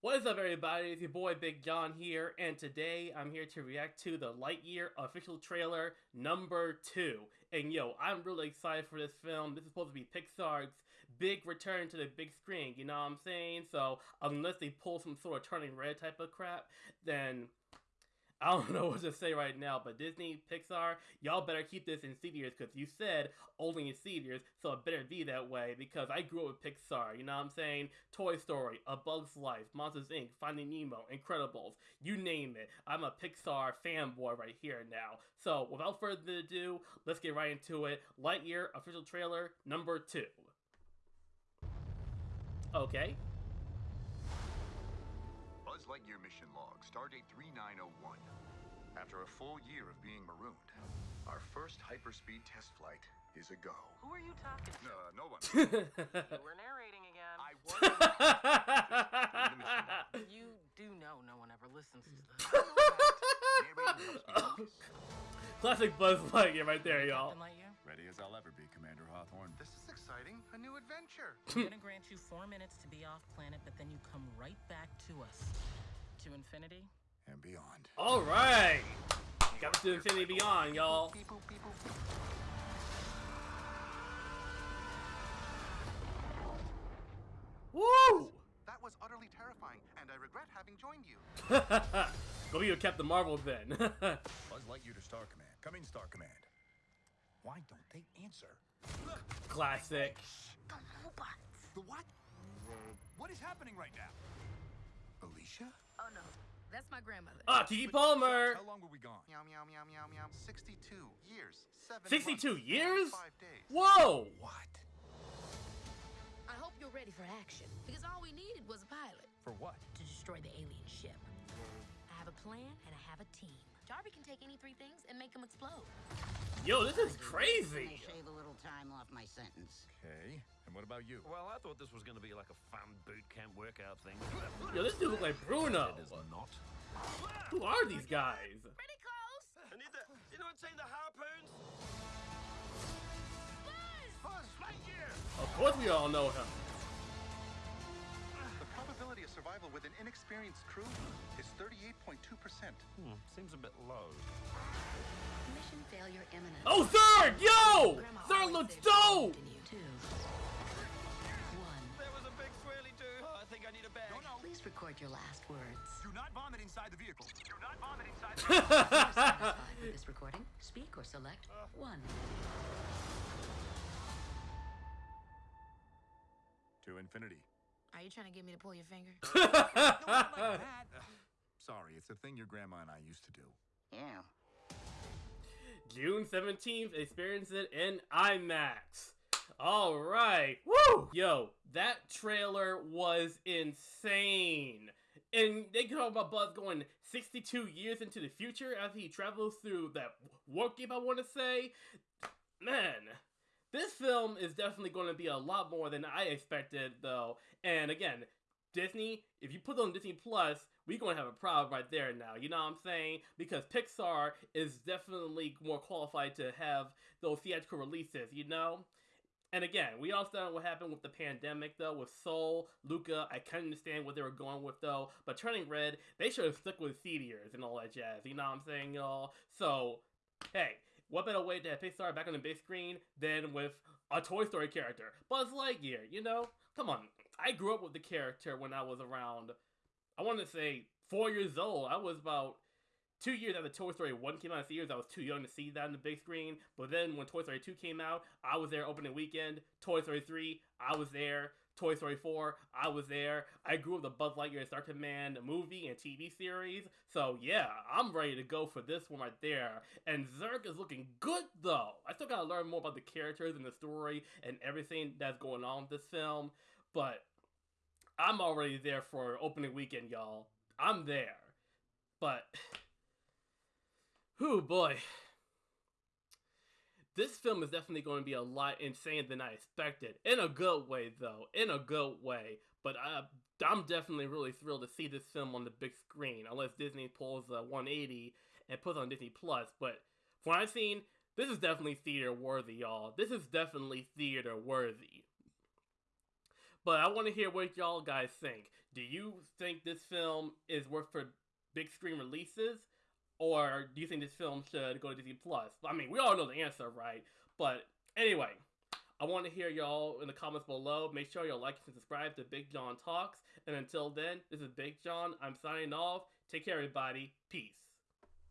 What is up, everybody? It's your boy Big John here, and today I'm here to react to the Lightyear official trailer number two. And yo, I'm really excited for this film. This is supposed to be Pixar's big return to the big screen, you know what I'm saying? So, unless they pull some sort of turning red type of crap, then I don't know what to say right now, but Disney, Pixar, y'all better keep this in theaters because you said only in theaters, so it better be that way because I grew up with Pixar, you know what I'm saying? Toy Story, A Bug's Life, Monsters Inc., Finding Nemo, Incredibles, you name it. I'm a Pixar fanboy right here now. So without further ado, let's get right into it. Lightyear official trailer number two. Okay. Buzz Lightyear mission log, stardate 3901. After a full year of being marooned, our first hyperspeed test flight is a go. Who are you talking to? Uh, no one. We're narrating again. I was. You do know no one ever listens to this. Narrating helps me focus. Classic Buzz Lightyear right there, y'all. Is. A new adventure. I'm gonna grant you four minutes to be off planet, but then you come right back to us. To infinity And beyond. Alright! Got to Infinity Beyond, y'all. Beep, boop, beep, boop. Woo! That was utterly terrifying, and I regret having joined you. Go be your Captain Marvel then. Buzz Lightyear to Star Command. Come in, Star Command. Why don't they answer? Classic. The robots. The what? What is happening right now? Alisha? Oh no, that's my grandmother. Ah, Keke Palmer. How long were we gone? Meow, meow, meow, meow, meow. 62 years, 7 62 months, years? 5 days. Whoa! What? I hope you're ready for action because all we needed was a pilot For what? to destroy the alien ship. I have a plan and I have a team. Darby can take any three things and make them explode. Yo, this is crazy. I crazy! shave a little time off my sentence. Okay. And what about you? Well, I thought this was going to be like a fun boot camp workout thing. Yo, this dude look like Bruno! It is not. Who are these guys? Pretty close! I need the. You know what I'm saying? The harpoons? Buzz! Lightyear! Of course we all know him. Probability of survival with an inexperienced crew is 38.2%. Hmm, seems a bit low. Mission failure imminent. Oh, third! Yo! Grandma Third always looks dope! something to you. Two. One. There was a big swirly do. Oh, I think I need a bag. Please record your last words. Do not vomit inside the vehicle. Do not vomit inside the If you're satisfied with this recording, speak or select one. To infinity. Are you trying to get me to pull your finger? Sorry, it's a thing your grandma and I used to do. Yeah. June 17th, experience it in IMAX. Alright. Woo! Yo, that trailer was insane. And they talk about Buzz going 62 years into the future as he travels through that warp game, I want to say. Man, this film is definitely going to be a lot more than I expected, though. And again, Disney, if you put it on Disney Plus, we're going to have a problem right there now. You know what I'm saying? Because Pixar is definitely more qualified to have those theatrical releases, you know? And again, we all saw what happened with the pandemic, though, with Soul, Luca. I can understand what they were going with, though. But Turning Red, they should have stuck with theaters and all that jazz. You know what I'm saying, y'all? So, hey, what better way to have Pixar back on the big screen than with a Toy Story character? Buzz Lightyear, you know? Come on. I grew up with the character when I was around, I want to say, four years old. I was about two years after Toy Story 1 came out in theaters, I was too young to see that on the big screen. But then when Toy Story 2 came out, I was there opening weekend. Toy Story 3, I was there. Toy Story 4, I was there. I grew up the Buzz Lightyear Star Command movie and TV series. So yeah, I'm ready to go for this one right there. And Zurg is looking good though. I still gotta learn more about the characters and the story and everything that's going on with this film. But I'm already there for opening weekend, y'all. I'm there. But Whew, boy. This film is definitely going to be a lot insane than I expected. In a good way, though. In a good way. But I, I'm definitely really thrilled to see this film on the big screen. Unless Disney pulls a 180 and puts on Disney Plus. But from what I've seen, this is definitely theater worthy, y'all. This is definitely theater worthy. But I want to hear what y'all guys think. Do you think this film is worth for big screen releases, or do you think this film should go to Disney Plus? I mean, we all know the answer, right? But anyway, I want to hear y'all in the comments below. Make sure y'all like and subscribe to Big John Talks. And until then, this is Big John. I'm signing off. Take care, everybody. Peace.